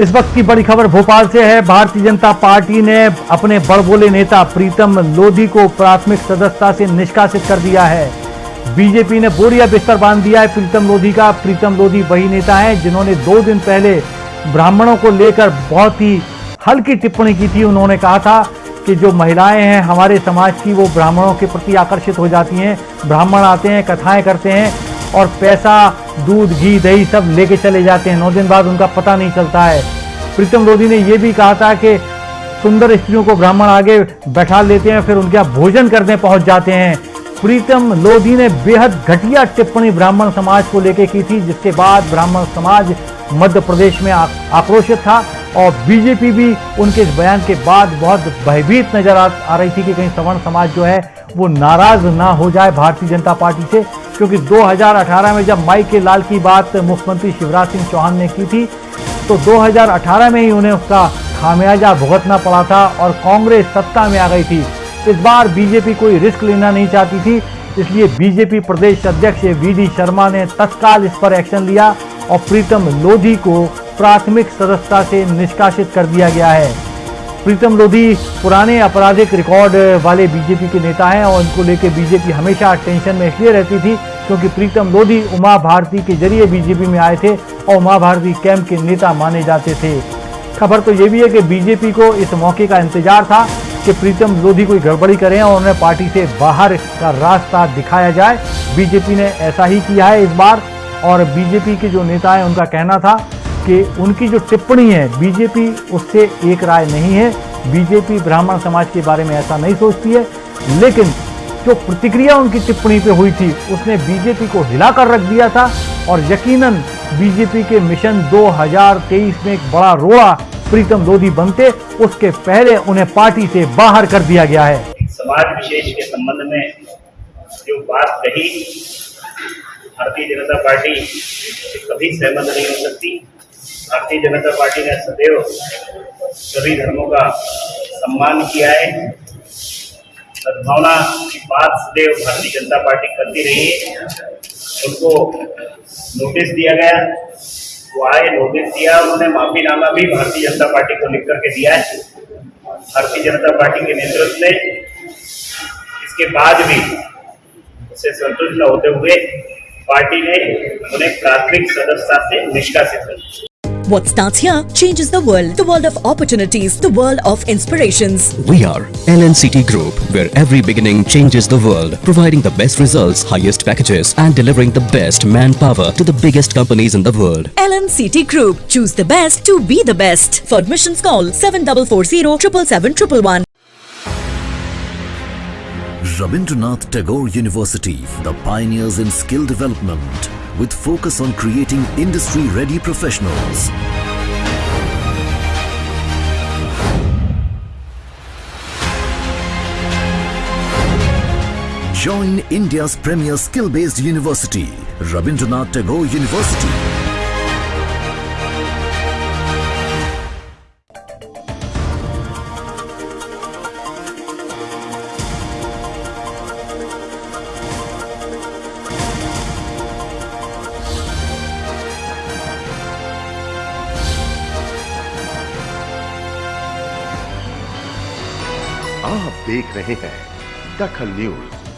इस वक्त की बड़ी खबर भोपाल से है। भारतीय जनता पार्टी ने अपने बड़बोले नेता प्रीतम लोधी को प्राथमिक सदस्यता से निष्कासित कर दिया है। बीजेपी ने बोरिया बिस्तर बाँध दिया है प्रीतम लोधी का। प्रीतम लोधी वही नेता है जिन्होंने दो दिन पहले ब्राह्मणों को लेकर बहुत ही हल्की टिप्पणी की थी। उन्होंने कहा था कि जो महिलाएँ हैं, हमारे समाज की वो ब्राह्मणों के प्रति आकर्षित हो जाती हैं। ब्राह्मण आते हैं, कथाएँ करते हैं और पैसा, दूध, घी, दही सब लेके चले जाते हैं। नौ दिन बाद उनका पता नहीं चलता है। प्रीतम लोधी ने यह भी कहा था कि सुंदर स्त्रियों को ब्राह्मण आगे बैठा लेते हैं, फिर उनके भोजन करने पहुँच जाते हैं। प्रीतम लोधी ने बेहद घटिया टिप्पणी ब्राह्मण समाज को लेकर की थी, जिसके बाद ब्राह्मण समाज मध्य प्रदेश में आक्रोशित था और बीजेपी भी उनके इस बयान के बाद बहुत भयभीत नज़र आ रही थी कि कहीं सवर्ण समाज जो है, वो नाराज़ ना हो जाए भारतीय जनता पार्टी से। क्योंकि 2018 में जब माई के लाल की बात मुख्यमंत्री शिवराज सिंह चौहान ने की थी तो 2018 में ही उन्हें उसका खामियाजा भुगतना पड़ा था और कांग्रेस सत्ता में आ गई थी। इस बार बीजेपी कोई रिस्क लेना नहीं चाहती थी, इसलिए बीजेपी प्रदेश अध्यक्ष वी शर्मा ने तत्काल इस पर एक्शन लिया और प्रीतम लोधी को प्राथमिक सदस्यता से निष्कासित कर दिया गया है। प्रीतम लोधी पुराने आपराधिक रिकॉर्ड वाले बीजेपी के नेता हैं और इनको लेकर बीजेपी हमेशा टेंशन में इसलिए रहती थी क्योंकि प्रीतम लोधी उमा भारती के ज़रिए बीजेपी में आए थे और उमा भारती कैंप के नेता माने जाते थे। खबर तो ये भी है कि बीजेपी को इस मौके का इंतज़ार था कि प्रीतम लोधी कोई गड़बड़ी करें और उन्हें पार्टी से बाहर का रास्ता दिखाया जाए। बीजेपी ने ऐसा ही किया है इस बार और बीजेपी के जो नेता हैं उनका कहना था कि उनकी जो टिप्पणी है, बीजेपी उससे एक राय नहीं है। बीजेपी ब्राह्मण समाज के बारे में ऐसा नहीं सोचती है। लेकिन जो प्रतिक्रिया उनकी टिप्पणी पे हुई थी, उसने बीजेपी को हिलाकर रख दिया था और यकीनन बीजेपी के मिशन 2023 में एक बड़ा रोड़ा प्रीतम लोधी बनते, उसके पहले उन्हें पार्टी से बाहर कर दिया गया है। समाज विशेष के संबंध में जो बात कही, भारतीय जनता पार्टी कभी सहमत नहीं हो सकती। भारतीय जनता पार्टी ने सदैव सभी धर्मों का सम्मान किया है। सद्भावना की बात सदैव भारतीय जनता पार्टी करती रही है। उनको नोटिस दिया गया। वो आए नोटिस दिया। उन्होंने माफीनामा भी भारतीय जनता पार्टी को लिख करके दिया है। भारतीय जनता पार्टी के नेतृत्व ने इसके बाद भी उसे संतुष्ट न होते हुए पार्टी ने उन्हें प्राथमिक सदस्यता से निष्कासित कर What starts here changes the world. The world of opportunities. The world of inspirations. We are LNCT Group, where every beginning changes the world. Providing the best results, highest packages and delivering the best manpower to the biggest companies in the world. LNCT Group. Choose the best to be the best. For admissions call 7440 777 Rabindranath Tagore University, the pioneers in skill development, with focus on creating industry-ready professionals. Join India's premier skill-based university, Rabindranath Tagore University. आप देख रहे हैं दखल news.